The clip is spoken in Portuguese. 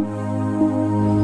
Música